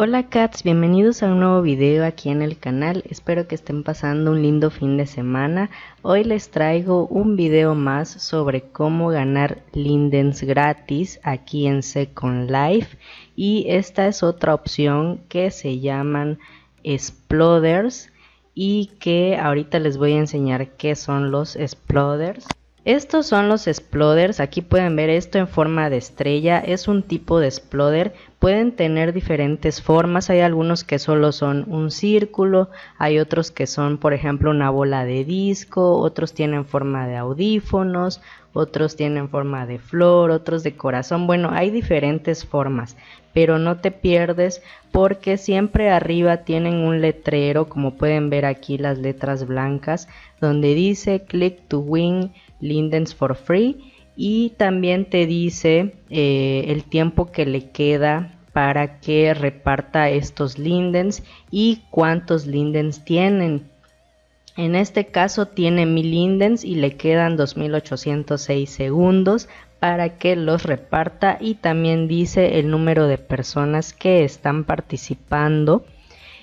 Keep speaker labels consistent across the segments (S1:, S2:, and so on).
S1: Hola cats, bienvenidos a un nuevo video aquí en el canal, espero que estén pasando un lindo fin de semana. Hoy les traigo un video más sobre cómo ganar lindens gratis aquí en Second Life y esta es otra opción que se llaman exploders y que ahorita les voy a enseñar qué son los exploders. Estos son los exploders, aquí pueden ver esto en forma de estrella, es un tipo de exploder, pueden tener diferentes formas, hay algunos que solo son un círculo, hay otros que son por ejemplo una bola de disco, otros tienen forma de audífonos, otros tienen forma de flor, otros de corazón, bueno hay diferentes formas, pero no te pierdes porque siempre arriba tienen un letrero como pueden ver aquí las letras blancas donde dice click to win lindens for free y también te dice eh, el tiempo que le queda para que reparta estos lindens y cuántos lindens tienen. En este caso tiene 1000 lindens y le quedan 2806 segundos para que los reparta y también dice el número de personas que están participando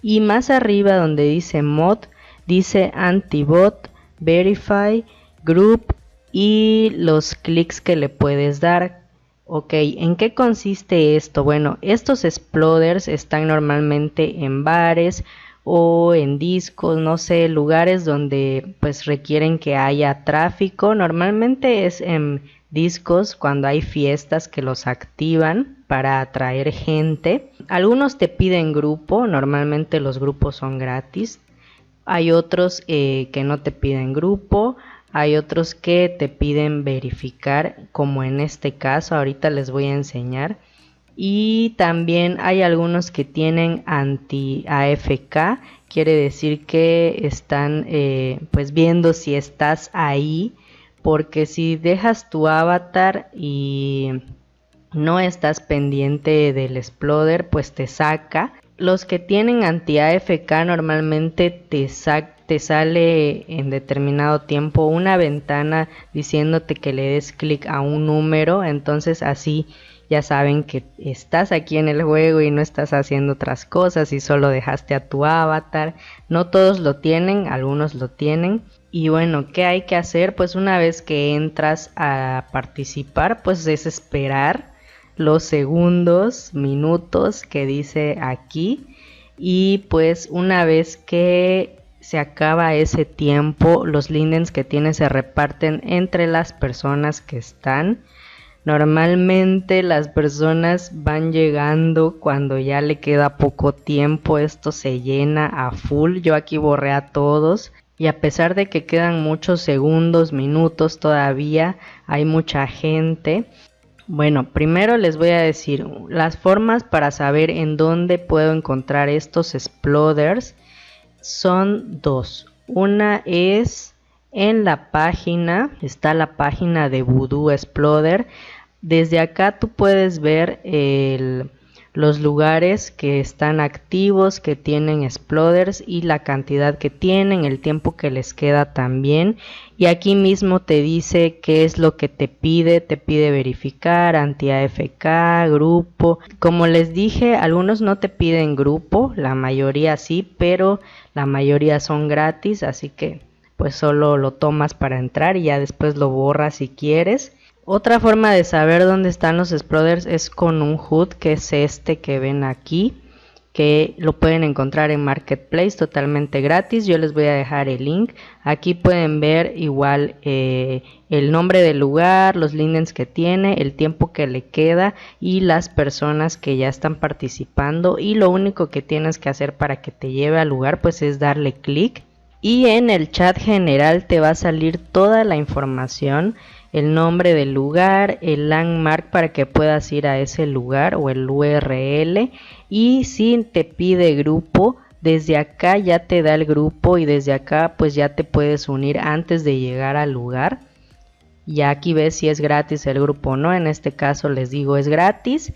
S1: y más arriba donde dice mod dice antibot verify group y los clics que le puedes dar. Ok, ¿en qué consiste esto? Bueno, estos exploders están normalmente en bares o en discos, no sé, lugares donde pues requieren que haya tráfico. Normalmente es en discos cuando hay fiestas que los activan para atraer gente. Algunos te piden grupo, normalmente los grupos son gratis. Hay otros eh, que no te piden grupo. Hay otros que te piden verificar, como en este caso, ahorita les voy a enseñar. Y también hay algunos que tienen anti-AFK, quiere decir que están eh, pues viendo si estás ahí, porque si dejas tu avatar y no estás pendiente del exploder, pues te saca. Los que tienen anti-AFK normalmente te sale en determinado tiempo una ventana diciéndote que le des clic a un número, entonces así ya saben que estás aquí en el juego y no estás haciendo otras cosas y solo dejaste a tu avatar. No todos lo tienen, algunos lo tienen. Y bueno, ¿qué hay que hacer? Pues una vez que entras a participar, pues es esperar los segundos, minutos que dice aquí. Y pues una vez que se acaba ese tiempo, los lindens que tienes se reparten entre las personas que están. Normalmente las personas van llegando cuando ya le queda poco tiempo, esto se llena a full. Yo aquí borré a todos y a pesar de que quedan muchos segundos, minutos todavía, hay mucha gente. Bueno, primero les voy a decir las formas para saber en dónde puedo encontrar estos exploders son dos. Una es en la página, está la página de Voodoo Exploder. Desde acá tú puedes ver el los lugares que están activos, que tienen exploders y la cantidad que tienen, el tiempo que les queda también. Y aquí mismo te dice qué es lo que te pide, te pide verificar, anti-AFK, grupo. Como les dije, algunos no te piden grupo, la mayoría sí, pero la mayoría son gratis, así que pues solo lo tomas para entrar y ya después lo borras si quieres. Otra forma de saber dónde están los exploders es con un HUD, que es este que ven aquí, que lo pueden encontrar en Marketplace totalmente gratis. Yo les voy a dejar el link. Aquí pueden ver igual eh, el nombre del lugar, los lindens que tiene, el tiempo que le queda y las personas que ya están participando. Y lo único que tienes que hacer para que te lleve al lugar pues es darle clic. Y en el chat general te va a salir toda la información el nombre del lugar, el landmark para que puedas ir a ese lugar o el URL y si te pide grupo, desde acá ya te da el grupo y desde acá pues ya te puedes unir antes de llegar al lugar. Y aquí ves si es gratis el grupo o no, en este caso les digo es gratis.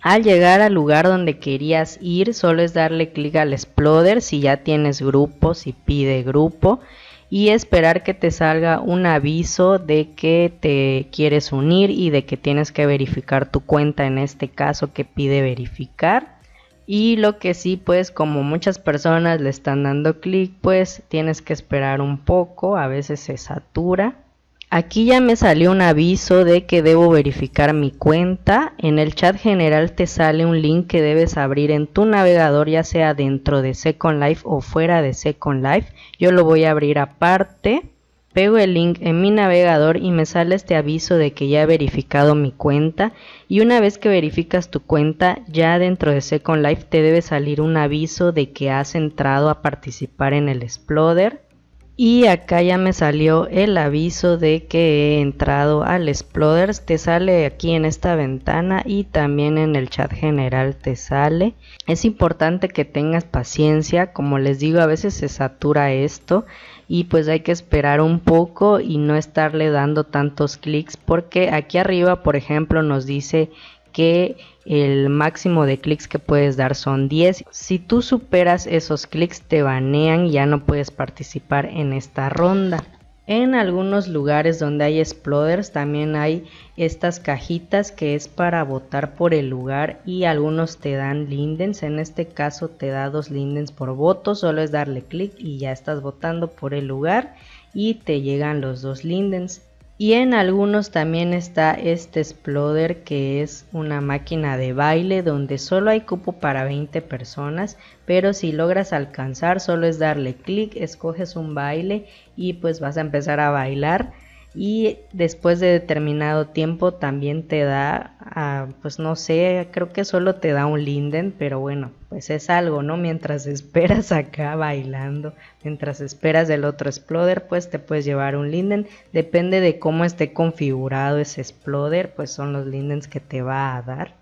S1: Al llegar al lugar donde querías ir, solo es darle clic al exploder si ya tienes grupo, si pide grupo y esperar que te salga un aviso de que te quieres unir y de que tienes que verificar tu cuenta en este caso que pide verificar. Y lo que sí pues como muchas personas le están dando clic pues tienes que esperar un poco a veces se satura Aquí ya me salió un aviso de que debo verificar mi cuenta. En el chat general te sale un link que debes abrir en tu navegador, ya sea dentro de Second Life o fuera de Second Life. Yo lo voy a abrir aparte. Pego el link en mi navegador y me sale este aviso de que ya he verificado mi cuenta. Y una vez que verificas tu cuenta, ya dentro de Second Life te debe salir un aviso de que has entrado a participar en el Exploder y acá ya me salió el aviso de que he entrado al Exploders. Te sale aquí en esta ventana y también en el chat general te sale. Es importante que tengas paciencia. Como les digo a veces se satura esto y pues hay que esperar un poco y no estarle dando tantos clics porque aquí arriba por ejemplo nos dice que el máximo de clics que puedes dar son 10. Si tú superas esos clics te banean y ya no puedes participar en esta ronda. En algunos lugares donde hay exploders también hay estas cajitas que es para votar por el lugar y algunos te dan lindens. En este caso te da dos lindens por voto, solo es darle clic y ya estás votando por el lugar y te llegan los dos lindens. Y en algunos también está este Exploder que es una máquina de baile donde solo hay cupo para 20 personas, pero si logras alcanzar solo es darle clic, escoges un baile y pues vas a empezar a bailar y después de determinado tiempo también te da, ah, pues no sé, creo que solo te da un linden, pero bueno, pues es algo, ¿no? Mientras esperas acá bailando, mientras esperas del otro exploder, pues te puedes llevar un linden, depende de cómo esté configurado ese exploder, pues son los lindens que te va a dar.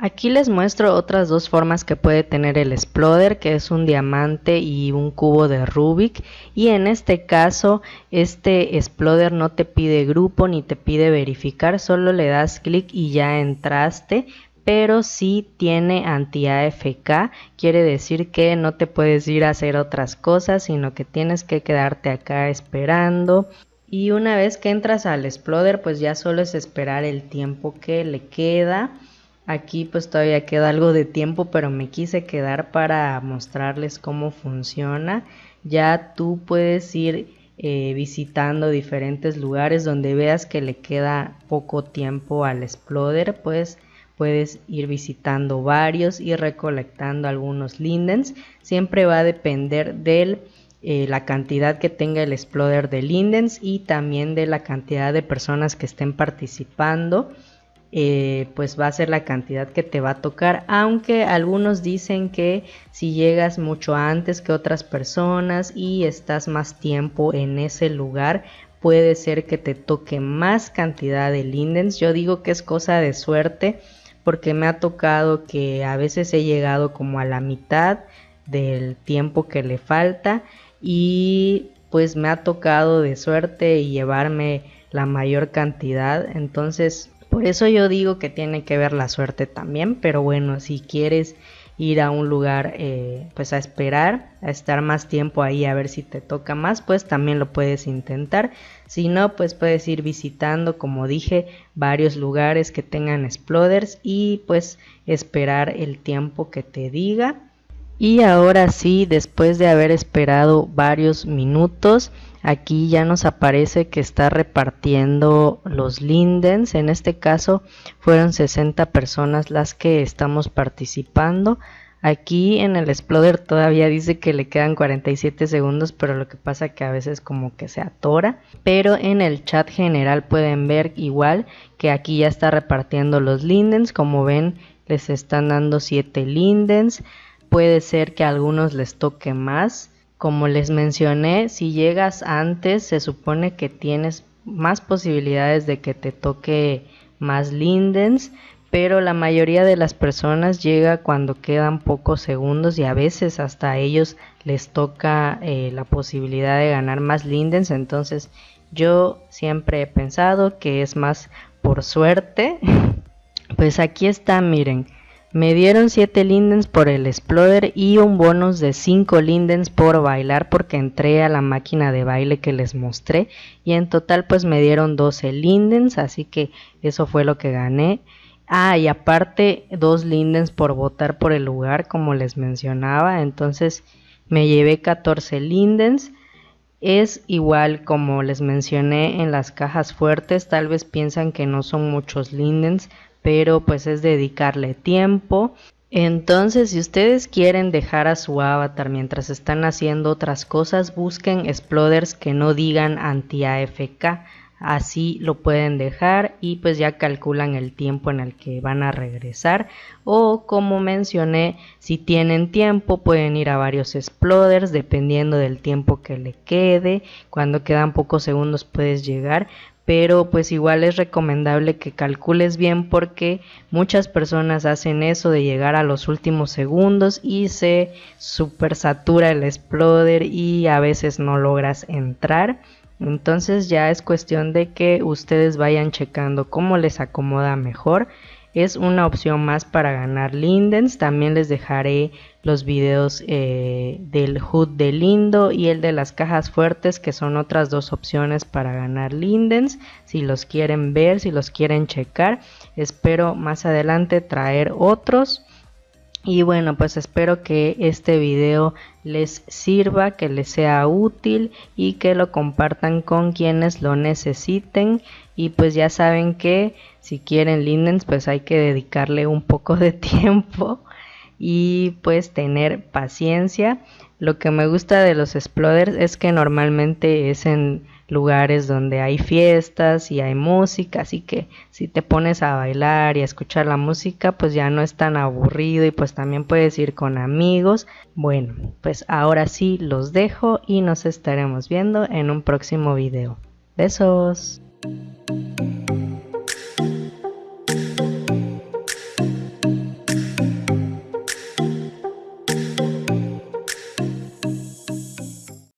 S1: Aquí les muestro otras dos formas que puede tener el exploder, que es un diamante y un cubo de Rubik. Y en este caso, este exploder no te pide grupo ni te pide verificar, solo le das clic y ya entraste. Pero sí tiene anti-AFK, quiere decir que no te puedes ir a hacer otras cosas, sino que tienes que quedarte acá esperando. Y una vez que entras al exploder, pues ya solo es esperar el tiempo que le queda Aquí pues todavía queda algo de tiempo, pero me quise quedar para mostrarles cómo funciona. Ya tú puedes ir eh, visitando diferentes lugares donde veas que le queda poco tiempo al exploder, pues puedes ir visitando varios y recolectando algunos lindens. Siempre va a depender de eh, la cantidad que tenga el exploder de lindens y también de la cantidad de personas que estén participando. Eh, pues va a ser la cantidad que te va a tocar aunque algunos dicen que si llegas mucho antes que otras personas y estás más tiempo en ese lugar puede ser que te toque más cantidad de lindens. Yo digo que es cosa de suerte porque me ha tocado que a veces he llegado como a la mitad del tiempo que le falta y pues me ha tocado de suerte y llevarme la mayor cantidad. Entonces por eso yo digo que tiene que ver la suerte también, pero bueno, si quieres ir a un lugar eh, pues a esperar, a estar más tiempo ahí a ver si te toca más, pues también lo puedes intentar. Si no, pues puedes ir visitando, como dije, varios lugares que tengan exploders y pues esperar el tiempo que te diga. Y ahora sí, después de haber esperado varios minutos, aquí ya nos aparece que está repartiendo los lindens. En este caso fueron 60 personas las que estamos participando. Aquí en el exploder todavía dice que le quedan 47 segundos pero lo que pasa que a veces como que se atora. Pero en el chat general pueden ver igual que aquí ya está repartiendo los lindens. Como ven les están dando 7 lindens. Puede ser que a algunos les toque más como les mencioné, si llegas antes se supone que tienes más posibilidades de que te toque más lindens, pero la mayoría de las personas llega cuando quedan pocos segundos y a veces hasta a ellos les toca eh, la posibilidad de ganar más lindens, entonces yo siempre he pensado que es más por suerte. pues aquí está, miren, me dieron 7 lindens por el exploder y un bonus de 5 lindens por bailar porque entré a la máquina de baile que les mostré y en total pues me dieron 12 lindens así que eso fue lo que gané Ah, y aparte dos lindens por votar por el lugar, como les mencionaba. Entonces me llevé 14 lindens. Es igual como les mencioné en las cajas fuertes. Tal vez piensan que no son muchos lindens, pero pues es dedicarle tiempo. Entonces, si ustedes quieren dejar a su avatar mientras están haciendo otras cosas, busquen exploders que no digan anti-AFK así lo pueden dejar y pues ya calculan el tiempo en el que van a regresar. O como mencioné si tienen tiempo pueden ir a varios exploders dependiendo del tiempo que le quede. Cuando quedan pocos segundos puedes llegar pero pues igual es recomendable que calcules bien porque muchas personas hacen eso de llegar a los últimos segundos y se super satura el exploder y a veces no logras entrar entonces ya es cuestión de que ustedes vayan checando cómo les acomoda mejor. Es una opción más para ganar lindens. También les dejaré los videos eh, del HUD de Lindo y el de las cajas fuertes que son otras dos opciones para ganar lindens. Si los quieren ver, si los quieren checar. Espero más adelante traer otros. Y bueno, pues espero que este video les sirva, que les sea útil y que lo compartan con quienes lo necesiten. Y pues ya saben que si quieren lindens, pues hay que dedicarle un poco de tiempo y pues tener paciencia. Lo que me gusta de los exploders es que normalmente es en lugares donde hay fiestas y hay música, así que si te pones a bailar y a escuchar la música, pues ya no es tan aburrido y pues también puedes ir con amigos. Bueno, pues ahora sí los dejo y nos estaremos viendo en un próximo video. Besos.